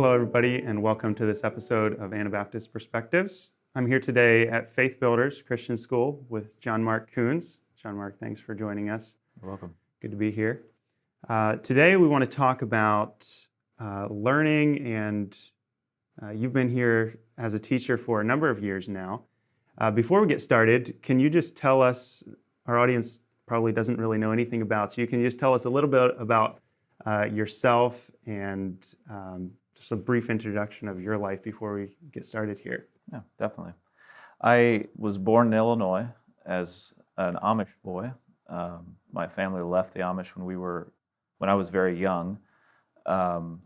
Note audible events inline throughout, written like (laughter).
Hello, everybody, and welcome to this episode of Anabaptist Perspectives. I'm here today at Faith Builders Christian School with John Mark Coons. John Mark, thanks for joining us. You're welcome. Good to be here. Uh, today, we want to talk about uh, learning, and uh, you've been here as a teacher for a number of years now. Uh, before we get started, can you just tell us, our audience probably doesn't really know anything about you, can you just tell us a little bit about uh, yourself and um, just a brief introduction of your life before we get started here. Yeah, definitely. I was born in Illinois as an Amish boy. Um, my family left the Amish when we were, when I was very young, um,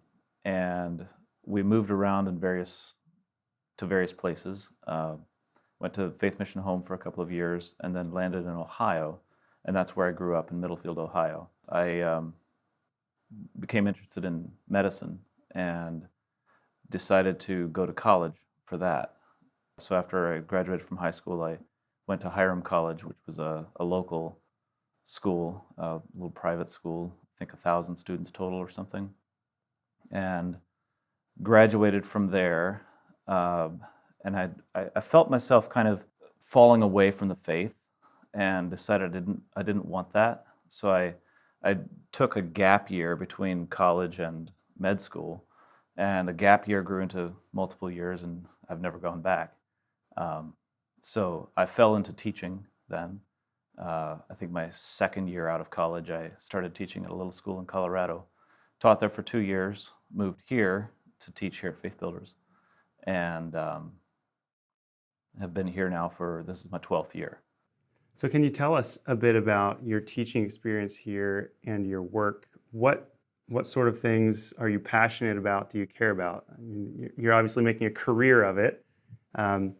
and we moved around in various, to various places. Uh, went to Faith Mission Home for a couple of years, and then landed in Ohio, and that's where I grew up in Middlefield, Ohio. I um, became interested in medicine and decided to go to college for that. So after I graduated from high school, I went to Hiram College, which was a, a local school, a little private school, I think a thousand students total or something, and graduated from there. Uh, and I, I felt myself kind of falling away from the faith and decided I didn't, I didn't want that. So I I took a gap year between college and med school, and a gap year grew into multiple years, and I've never gone back. Um, so I fell into teaching then. Uh, I think my second year out of college, I started teaching at a little school in Colorado. Taught there for two years, moved here to teach here at Faith Builders, and um, have been here now for this is my 12th year. So can you tell us a bit about your teaching experience here and your work? What what sort of things are you passionate about? Do you care about? I mean, you're obviously making a career of it. Um,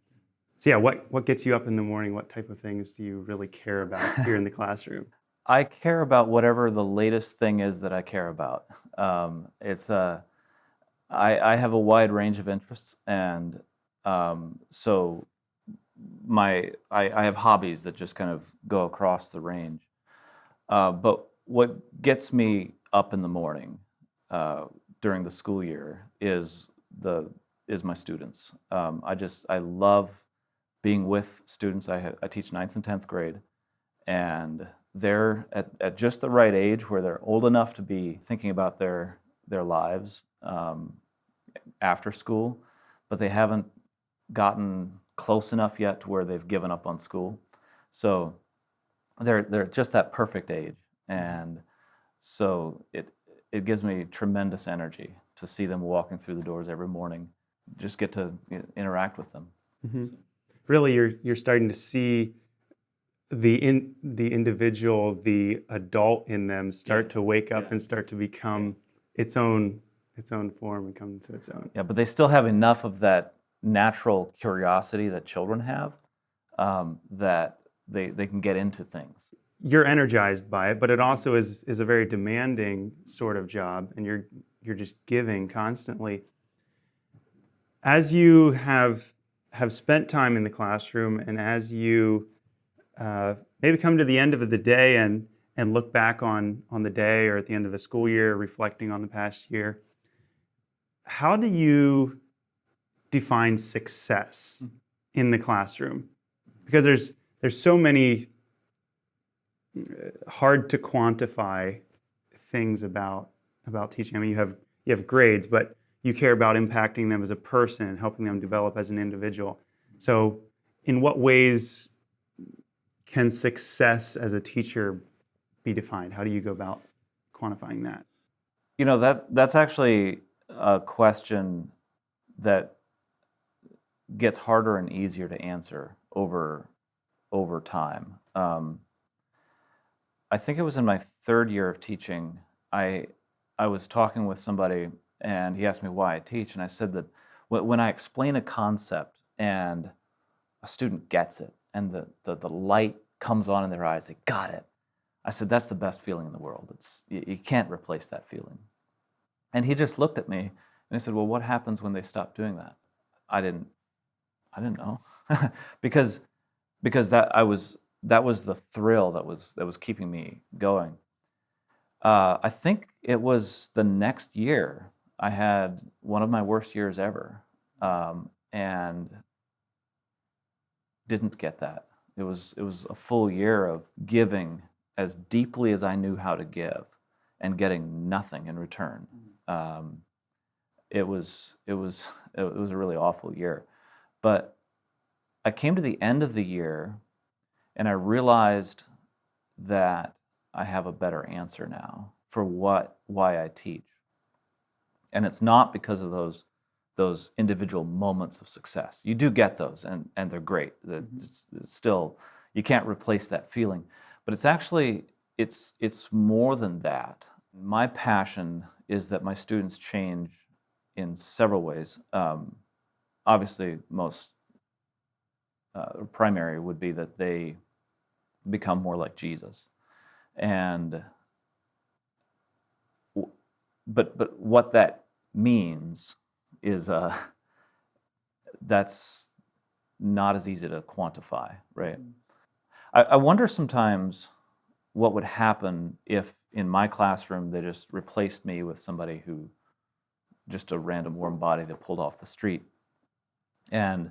so yeah, what what gets you up in the morning? What type of things do you really care about (laughs) here in the classroom? I care about whatever the latest thing is that I care about. Um, it's uh, I, I have a wide range of interests, and um, so my I, I, have hobbies that just kind of go across the range. Uh, but what gets me up in the morning uh, during the school year is the is my students. Um, I just I love being with students. I, I teach ninth and tenth grade, and they're at, at just the right age where they're old enough to be thinking about their their lives um, after school, but they haven't gotten close enough yet to where they've given up on school. So they're they're just that perfect age, and so it it gives me tremendous energy to see them walking through the doors every morning. Just get to interact with them. Mm-hmm. Really, you're you're starting to see the in the individual, the adult in them start yeah. to wake up yeah. and start to become its own its own form and come to its own. Yeah, but they still have enough of that natural curiosity that children have um, that they, they can get into things. You're energized by it, but it also is, is a very demanding sort of job, and you're, you're just giving constantly. As you have, have spent time in the classroom, and as you uh, maybe come to the end of the day and, and look back on, on the day or at the end of the school year, reflecting on the past year, how do you define success mm-hmm. in the classroom because there's there's so many hard to quantify things about about teaching. I mean, you have you have grades, but you care about impacting them as a person and helping them develop as an individual. So, in what ways can success as a teacher be defined? How do you go about quantifying that? You know that that's actually a question that gets harder and easier to answer over over time. Um, I think it was in my third year of teaching. I I was talking with somebody, and he asked me why I teach, and I said that when I explain a concept and a student gets it, and the the, the light comes on in their eyes, they got it. I said that's the best feeling in the world. It's you, you can't replace that feeling. And he just looked at me and he said, "Well, what happens when they stop doing that?" I didn't I didn't know (laughs) because because that I was that was the thrill that was that was keeping me going. Uh, I think it was the next year I had one of my worst years ever, um, and didn't get that. It was it was a full year of giving as deeply as I knew how to give, and getting nothing in return. Um, it was it was it was a really awful year, but I came to the end of the year, and I realized that I have a better answer now for what why I teach. And it's not because of those those individual moments of success. You do get those and and they're great. That it's, it's still you can't replace that feeling. But it's actually it's it's more than that. My passion is that my students change in several ways. Um, obviously, most uh, primary would be that they become more like Jesus, and but but what that means is uh, (laughs) that's not as easy to quantify, right? I, I wonder sometimes what would happen if in my classroom they just replaced me with somebody who just a random warm body that pulled off the street. And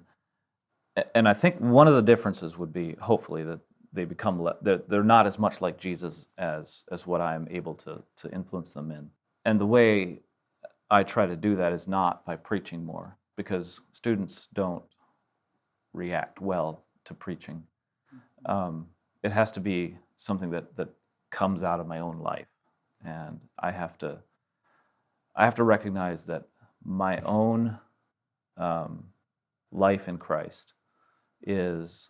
and i think one of the differences would be hopefully that they become they're, they're not as much like jesus as as what i'm able to to influence them in. And the way i try to do that is not by preaching more because students don't react well to preaching. Um, it has to be something that that comes out of my own life. And i have to i have to recognize that my own um, life in christ is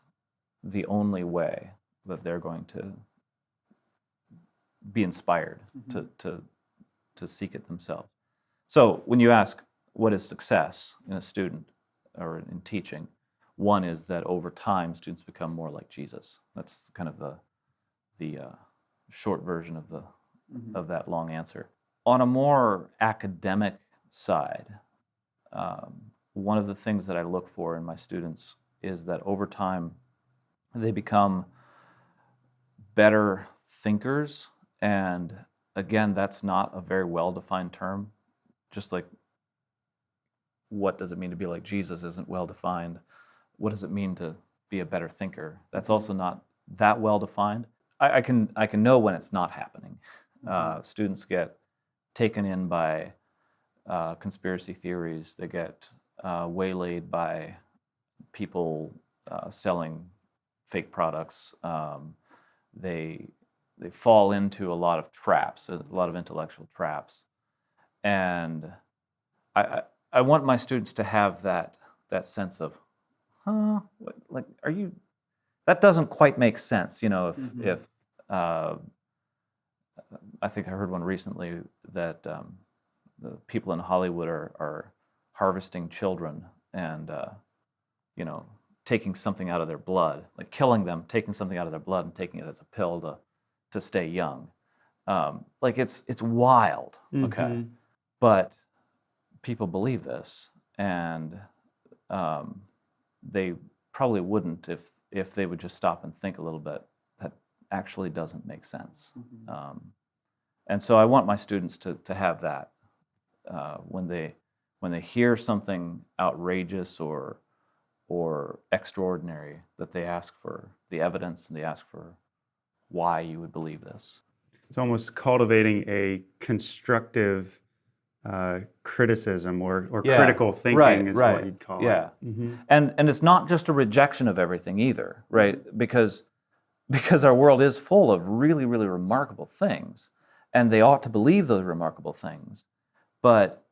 the only way that they're going to be inspired to, to to seek it themselves. So when you ask what is success in a student or in teaching? One is that over time students become more like jesus. That's kind of the the uh, short version of the of that long answer. On a more academic side, um, one of the things that I look for in my students is that over time they become better thinkers. And again, that's not a very well defined term. Just like what does it mean to be like Jesus isn't well defined. What does it mean to be a better thinker? That's also not that well defined. I, I can I can know when it's not happening. Uh, students get taken in by uh, conspiracy theories. They get uh, waylaid by people uh, selling fake products. Um, they they fall into a lot of traps, a lot of intellectual traps, and I I, I want my students to have that that sense of, huh, what, like, are you? That doesn't quite make sense, you know. If Mhm. if uh, I think I heard one recently that um, the people in Hollywood are, are harvesting children and uh, you know taking something out of their blood, like killing them, taking something out of their blood and taking it as a pill to to stay young. Um, like it's it's wild, okay, Mhm. but people believe this, and um, they probably wouldn't if if they would just stop and think a little bit. That actually doesn't make sense. Um, and so I want my students to, to have that uh, when they when they hear something outrageous or or extraordinary that they ask for the evidence and they ask for why you would believe this. It's almost cultivating a constructive uh, criticism or, or Yeah, critical thinking right, is right, what you'd call yeah. it. Mhm. And and it's not just a rejection of everything either, right? Because because our world is full of really really remarkable things and they ought to believe those remarkable things. But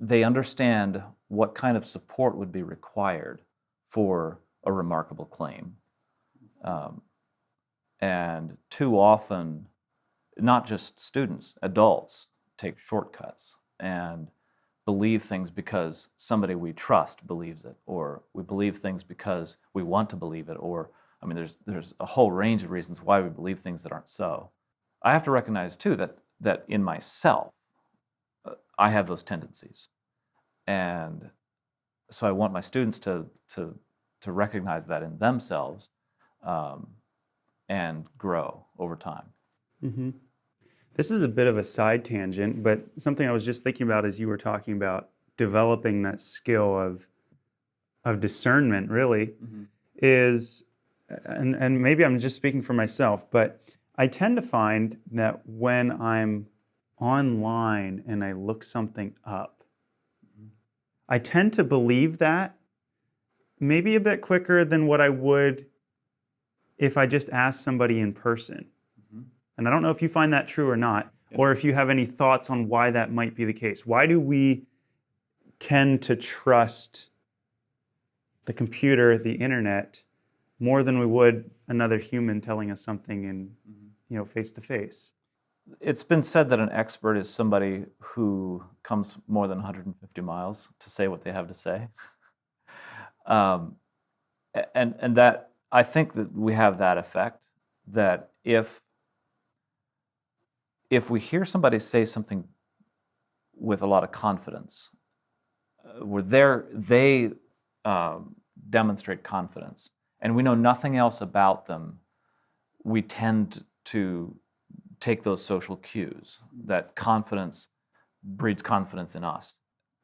they understand what kind of support would be required for a remarkable claim. Um, and too often, not just students, adults take shortcuts and believe things because somebody we trust believes it, or we believe things because we want to believe it, or I mean, there's there's a whole range of reasons why we believe things that aren't so. I have to recognize too that that in myself, uh, I have those tendencies, and so I want my students to to to recognize that in themselves, um, and grow over time. hmm This is a bit of a side tangent, but something I was just thinking about as you were talking about developing that skill of of discernment really is and and maybe I'm just speaking for myself, but I tend to find that when I'm online and I look something up, I tend to believe that maybe a bit quicker than what I would if I just asked somebody in person. Mhm. And I don't know if you find that true or not, Yeah. or if you have any thoughts on why that might be the case. Why do we tend to trust the computer, the internet, more than we would another human telling us something in, you know, face to face? It's been said that an expert is somebody who comes more than 150 miles to say what they have to say. Um, and and that I think that we have that effect that if if we hear somebody say something with a lot of confidence, uh, where they're, they um, demonstrate confidence, and we know nothing else about them, we tend to take those social cues that confidence breeds confidence in us.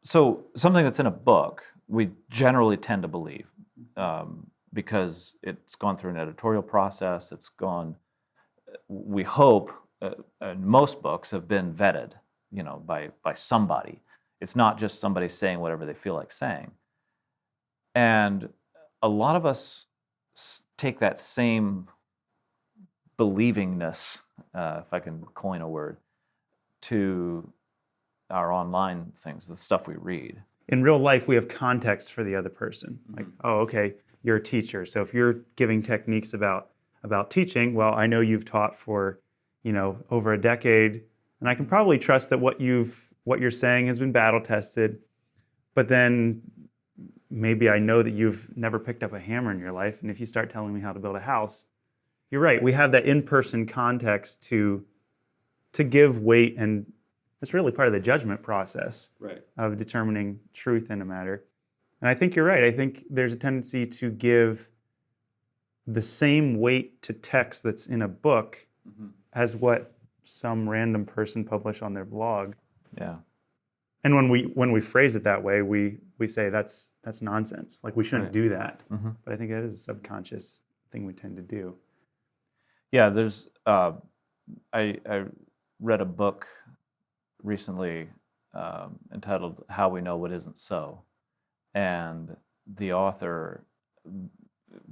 So something that's in a book, we generally tend to believe um, because it's gone through an editorial process. It's gone. We hope, uh, and most books have been vetted, you know, by by somebody. It's not just somebody saying whatever they feel like saying. And a lot of us take that same believingness, uh, if I can coin a word, to our online things, the stuff we read. in real life we have context for the other person. Like oh okay you're a teacher. So if you're giving techniques about about teaching well i know you've taught for you know over a decade and i can probably trust that what you've what you're saying has been battle tested but then maybe i know that you've never picked up a hammer in your life and if you start telling me how to build a house you're right we have that in-person context to to give weight and it's really part of the judgment process Right. of determining truth in a matter. And I think you're right. I think there's a tendency to give the same weight to text that's in a book Mm-hmm. as what some random person published on their blog. Yeah. And when we when we phrase it that way, we we say that's that's nonsense. Like we shouldn't Right. do that. hmm But I think that is a subconscious thing we tend to do. Yeah, there's. Uh, I I read a book recently um, entitled "How We Know What Isn't So," and the author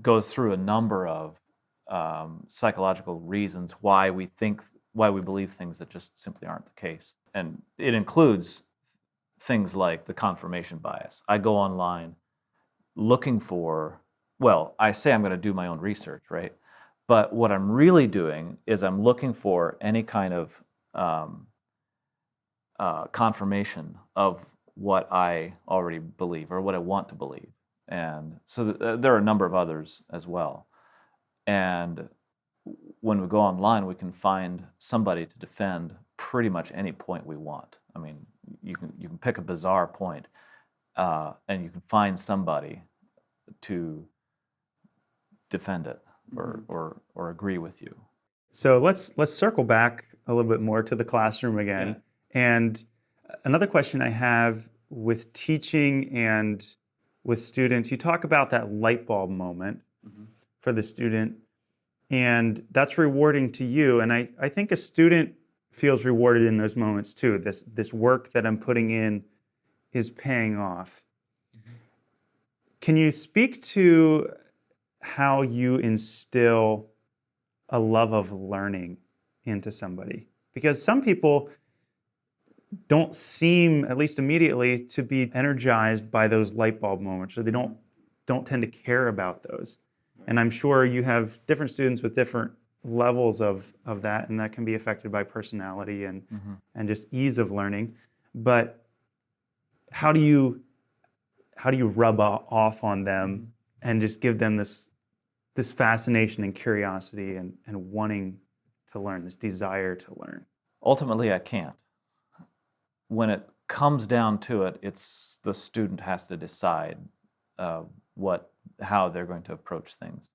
goes through a number of um, psychological reasons why we think, why we believe things that just simply aren't the case, and it includes things like the confirmation bias. I go online looking for. Well, I say I'm going to do my own research, right? But what I'm really doing is I'm looking for any kind of um, uh, confirmation of what I already believe or what I want to believe. And so th- uh, there are a number of others as well. And when we go online, we can find somebody to defend pretty much any point we want. I mean, you can you can pick a bizarre point, uh, and you can find somebody to defend it or, or, or agree with you. So let's let's circle back a little bit more to the classroom again. And another question I have with teaching and with students, you talk about that light bulb moment Mhm. for the student, and that's rewarding to you. And I, I think a student feels rewarded in those moments too. This this work that I'm putting in is paying off. Can you speak to how you instill a love of learning into somebody? Because some people don't seem, at least immediately, to be energized by those light bulb moments, or they don't don't tend to care about those. And I'm sure you have different students with different levels of, of that, and that can be affected by personality and, Mhm. and just ease of learning. But how do you how do you rub off on them and just give them this this fascination and curiosity and, and wanting to learn, this desire to learn? Ultimately, I can't. When it comes down to it, it's the student has to decide uh, what, how they're going to approach things.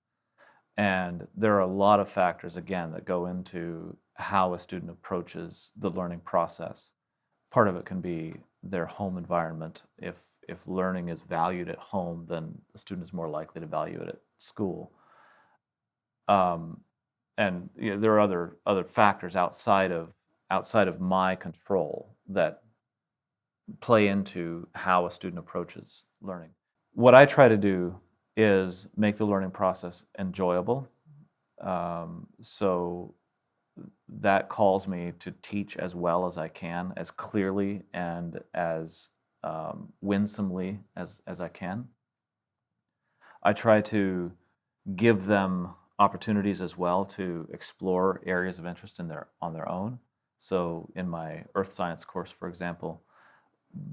And there are a lot of factors, again, that go into how a student approaches the learning process. Part of it can be their home environment. If if learning is valued at home, then the student is more likely to value it at school. Um, and you know, there are other other factors outside of outside of my control that play into how a student approaches learning. What I try to do is make the learning process enjoyable. Um, so that calls me to teach as well as I can, as clearly and as um, winsomely as, as I can. I try to give them opportunities as well to explore areas of interest in their, on their own. So in my earth science course, for example,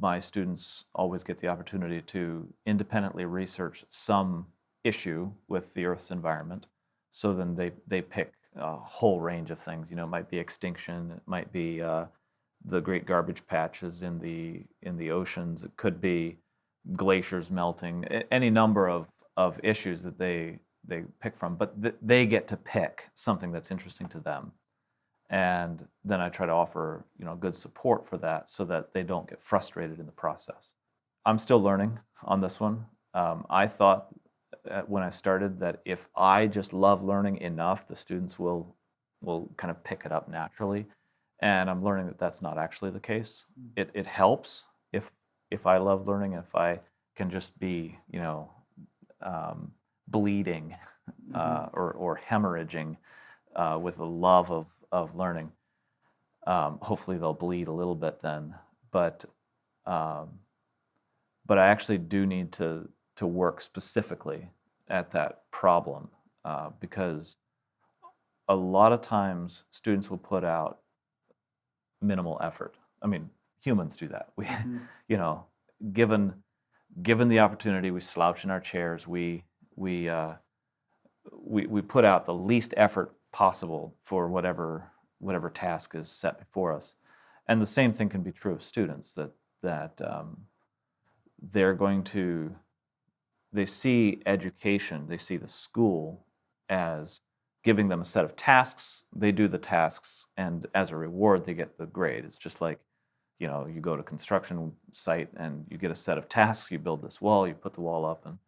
my students always get the opportunity to independently research some issue with the Earth's environment. So then they, they pick a whole range of things. You know, it might be extinction, it might be uh, the great garbage patches in the in the oceans. It could be glaciers melting. Any number of of issues that they they pick from, but th- they get to pick something that's interesting to them and then I try to offer you know good support for that so that they don't get frustrated in the process. I'm still learning on this one. Um, I thought uh, when I started that if I just love learning enough, the students will will kind of pick it up naturally, and I'm learning that that's not actually the case. It it helps if if I love learning, if I can just be you know um, bleeding uh, or or hemorrhaging uh, with the love of of learning. Um, hopefully they'll bleed a little bit then, but um, but I actually do need to to work specifically at that problem uh, because a lot of times students will put out minimal effort. I mean, humans do that. (laughs) We, mm-hmm. you know, given given the opportunity, we slouch in our chairs. We we uh, we we put out the least effort possible for whatever whatever task is set before us. And the same thing can be true of students that that um, they're going to they see education, they see the school as giving them a set of tasks. They do the tasks, and as a reward, they get the grade. It's just like you know you go to construction site and you get a set of tasks. You build this wall, you put the wall up, and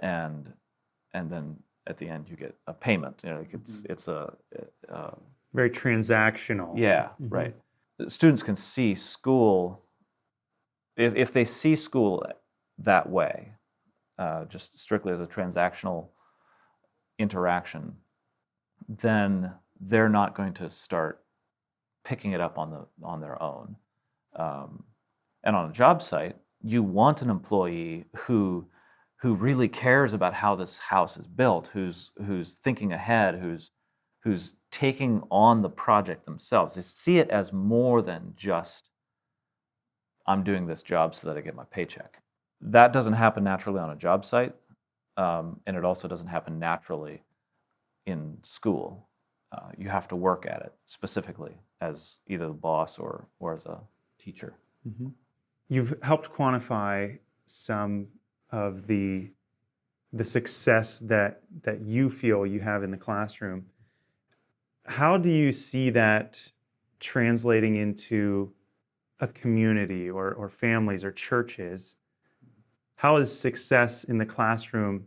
and and then at the end you get a payment. You know, like it's mm-hmm. it's a, a, very transactional. Yeah, mm-hmm. right. Students can see school if if they see school that way, uh, just strictly as a transactional interaction, then they're not going to start picking it up on the on their own. Um, and on a job site, you want an employee who who really cares about how this house is built, who's who's thinking ahead, who's who's taking on the project themselves. They see it as more than just I'm doing this job so that I get my paycheck. That doesn't happen naturally on a job site, um, and it also doesn't happen naturally in school. Uh, you have to work at it specifically as either the boss or or as a teacher. Mm-hmm. You've helped quantify some of the the success that that you feel you have in the classroom. How do you see that translating into a community or, or families or churches? How is success in the classroom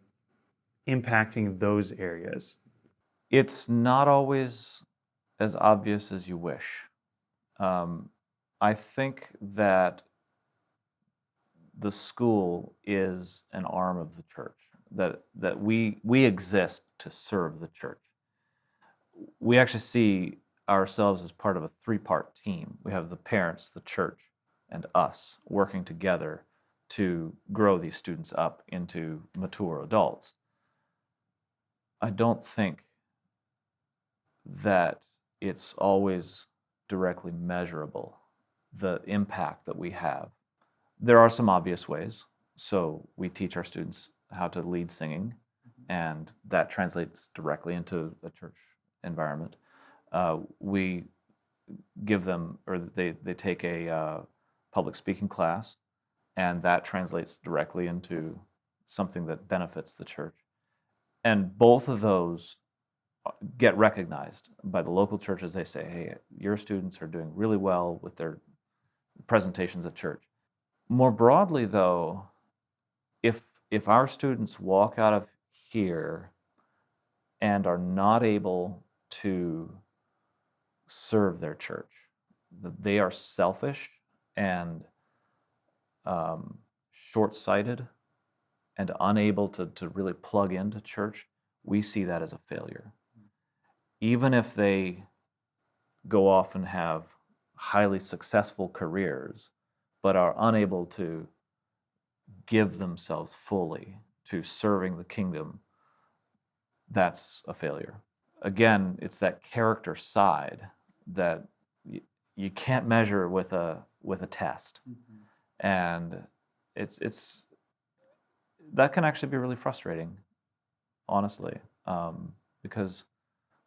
impacting those areas? It's not always as obvious as you wish. Um, I think that the school is an arm of the church that that we we exist to serve the church. We actually see ourselves as part of a three-part team. We have the parents the church and us working together to grow these students up into mature adults. I don't think that it's always directly measurable the impact that we have there are some obvious ways. So we teach our students how to lead singing, and that translates directly into a church environment. Uh, we give them, or they, they take a uh, public speaking class, and that translates directly into something that benefits the church. And both of those get recognized by the local churches. They say, hey, your students are doing really well with their presentations at church. More broadly, though, if, if our students walk out of here and are not able to serve their church, that they are selfish and um, short sighted and unable to, to really plug into church, we see that as a failure. Even if they go off and have highly successful careers, but are unable to give themselves fully to serving the kingdom, that's a failure. Again, it's that character side that you can't measure with a with a test, and it's it's that can actually be really frustrating, honestly, um, because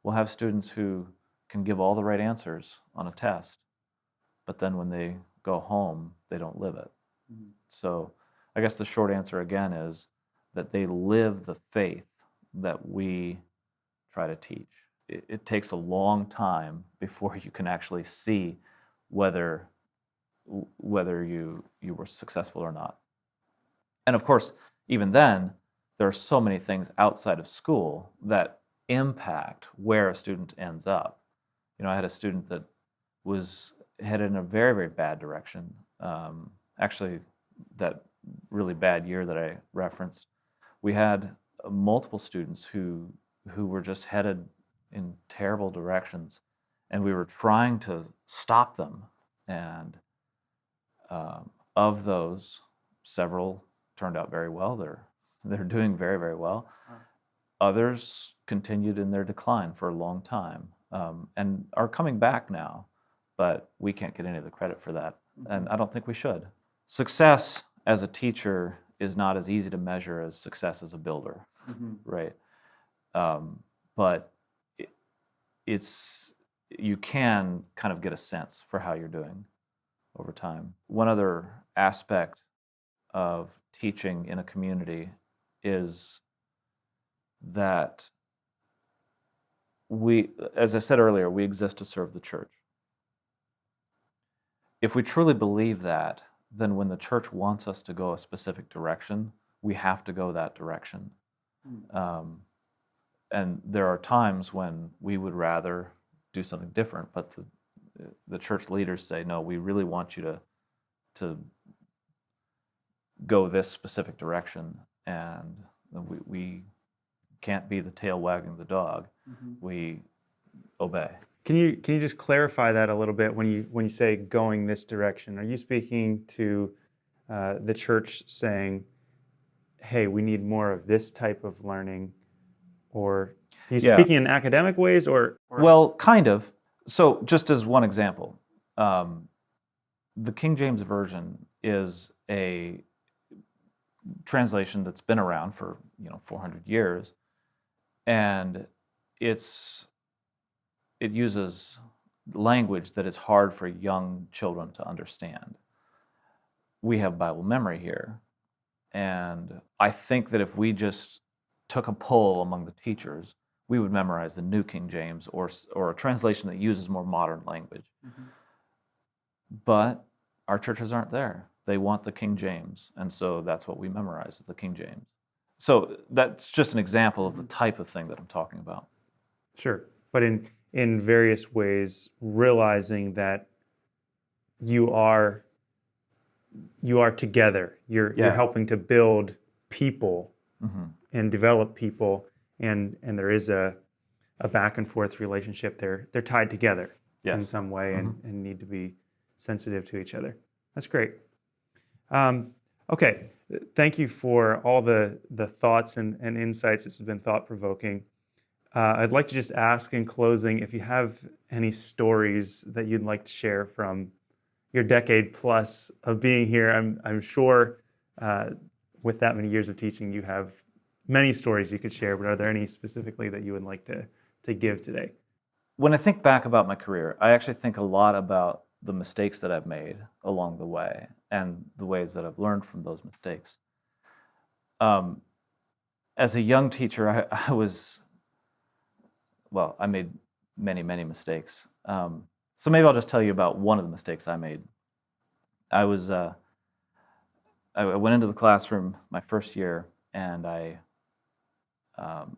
we'll have students who can give all the right answers on a test, but then when they go home, they don't live it. Mm-hmm. So I guess the short answer again is that they live the faith that we try to teach. It, it takes a long time before you can actually see whether whether you you were successful or not. And of course, even then, there are so many things outside of school that impact where a student ends up. You know, I had a student that was headed in a very, very bad direction. Um, actually, that really bad year that I referenced, we had uh, multiple students who who were just headed in terrible directions, and we were trying to stop them. And um, of those, several turned out very well. They're they're doing very, very well. Others continued in their decline for a long time um, and are coming back now, but we can't get any of the credit for that. And I don't think we should. Success as a teacher is not as easy to measure as success as a builder, right? Um, but it, it's you can kind of get a sense for how you're doing over time. One other aspect of teaching in a community is that we, as I said earlier, we exist to serve the church. If we truly believe that, then when the church wants us to go a specific direction, we have to go that direction. Um, and there are times when we would rather do something different, but the, the church leaders say, no, we really want you to, to go this specific direction. And we, we can't be the tail wagging the dog. We obey. Can you can you just clarify that a little bit when you when you say going this direction? Are you speaking to uh, the church saying, "Hey, we need more of this type of learning," or are you Yeah. speaking in academic ways, or, or Well, kind of. So, just as one example, um, the King James Version is a translation that's been around for you know 400 years, and it's it uses language that is hard for young children to understand. We have Bible memory here, and I think that if we just took a poll among the teachers, we would memorize the New King James or or a translation that uses more modern language. Mm-hmm. But our churches aren't there. They want the King James, and so that's what we memorize, is the King James. So that's just an example of the mm-hmm. type of thing that I'm talking about. sure, but in in various ways, realizing that you are you are together. You're you're helping to build people hmm and develop people and and there is a a back and forth relationship. They're they're tied together in some way and, and need to be sensitive to each other. That's great. Um, okay. Thank you for all the the thoughts and, and insights. This has been thought provoking uh, i'd like to just ask in closing if you have any stories that you'd like to share from your decade plus of being here i'm, I'm sure uh, with that many years of teaching, you have many stories you could share, but are there any specifically that you would like to, to give today? When I think back about my career, I actually think a lot about the mistakes that I've made along the way and the ways that I've learned from those mistakes. Um, as a young teacher, I, (laughs) I was well, I made many, many mistakes. Um, so maybe I'll just tell you about one of the mistakes I made. I was, uh, I went into the classroom my first year, and I um,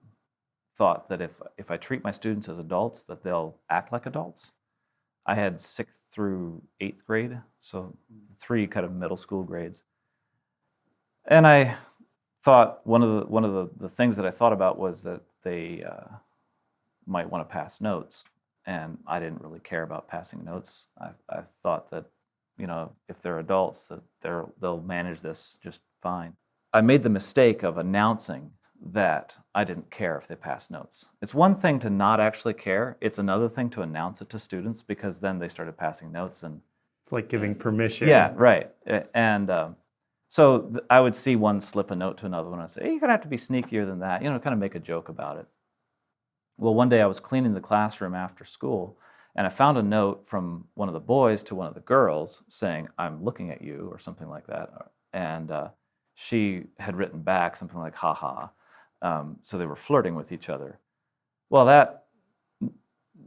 thought that if if I treat my students as adults, that they'll act like adults. I had sixth through eighth grade, so three kind of middle school grades, and I thought one of the one of the, the things that I thought about was that they uh, might want to pass notes, and I didn't really care about passing notes. I, I thought that you know if they're adults that they're they'll manage this just fine. I made the mistake of announcing that I didn't care if they passed notes. It's one thing to not actually care. It's another thing to announce it to students because then they started passing notes and It's like giving permission. yeah, right. And um, so th- I would see one slip a note to another one and I'd say, hey, you're going to have to be sneakier than that, you know, kind of make a joke about it. Well, one day I was cleaning the classroom after school and I found a note from one of the boys to one of the girls saying, I'm looking at you, or something like that. And uh, she had written back something like, haha. Um, so they were flirting with each other. Well, that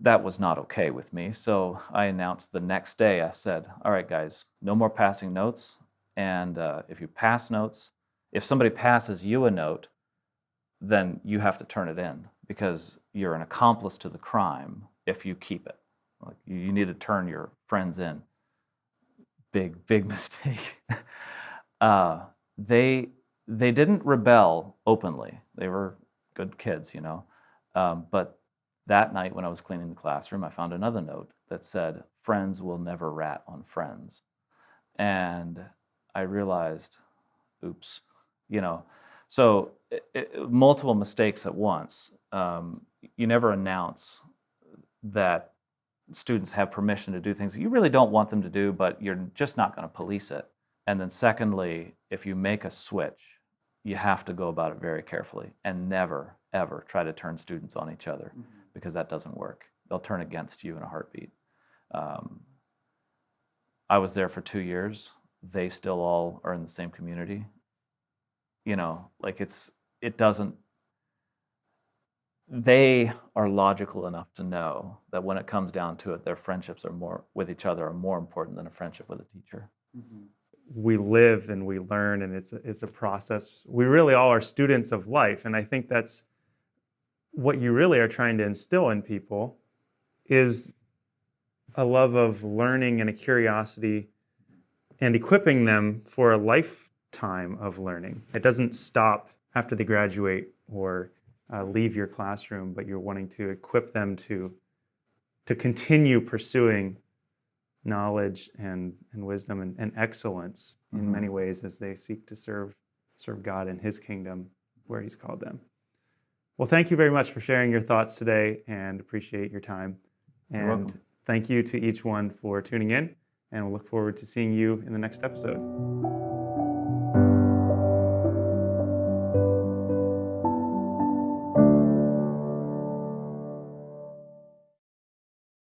that was not okay with me. So I announced the next day, I said, all right, guys, no more passing notes. And uh, if you pass notes, if somebody passes you a note, then you have to turn it in because you're an accomplice to the crime if you keep it. Like you, need to turn your friends in. Big, big (laughs) mistake. uh, they they didn't rebel openly. They were good kids, you know. Um, but that night when I was cleaning the classroom, I found another note that said, Friends will never rat on friends. And I realized, oops, you know. So it, it, multiple mistakes at once. Um, you never announce that students have permission to do things that you really don't want them to do, but you're just not going to police it. And then, secondly, if you make a switch, you have to go about it very carefully and never, ever try to turn students on each other because that doesn't work. They'll turn against you in a heartbeat. Um, I was there for two years. They still all are in the same community. You know, like it's, it doesn't, they are logical enough to know that when it comes down to it, their friendships are more with each other are more important than a friendship with a teacher. Mm-hmm. we live and we learn and it's a, it's a process. We really all are students of life and i think that's what you really are trying to instill in people is a love of learning and a curiosity and equipping them for a lifetime of learning. It doesn't stop after they graduate or uh, leave your classroom but you're wanting to equip them to to continue pursuing knowledge and, and wisdom and, and excellence in Mhm. many ways as they seek to serve serve God in his kingdom where he's called them. Well, thank you very much for sharing your thoughts today and appreciate your time. You're And thank you to each one for tuning in and we'll look forward to seeing you in the next episode.